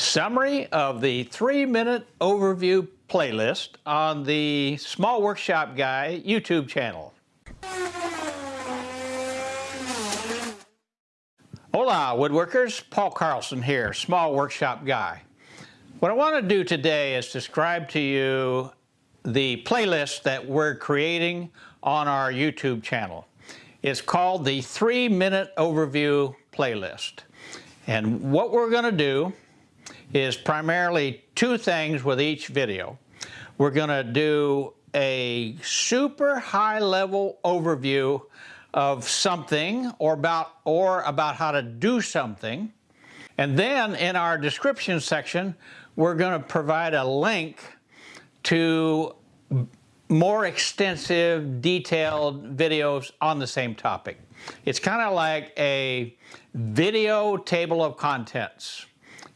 Summary of the three-minute overview playlist on the Small Workshop Guy YouTube channel. Hola woodworkers, Paul Carlson here, Small Workshop Guy. What I want to do today is describe to you the playlist that we're creating on our YouTube channel. It's called the three minute overview playlist. And what we're going to do is primarily two things with each video. We're going to do a super high level overview of something or about or about how to do something. And then in our description section, we're going to provide a link to more extensive, detailed videos on the same topic. It's kind of like a video table of contents.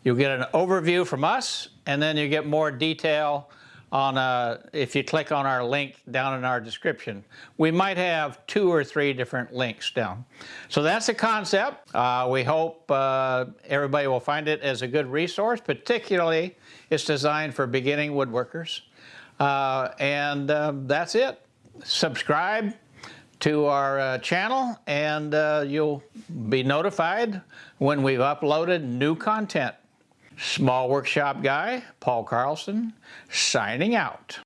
You'll get an overview from us, and then you get more detail on uh, if you click on our link down in our description. We might have two or three different links down. So that's the concept. Uh, we hope uh, everybody will find it as a good resource, particularly it's designed for beginning woodworkers. Uh, and um, that's it. Subscribe to our uh, channel and uh, you'll be notified when we've uploaded new content. Small Workshop Guy, Paul Carlson, signing out.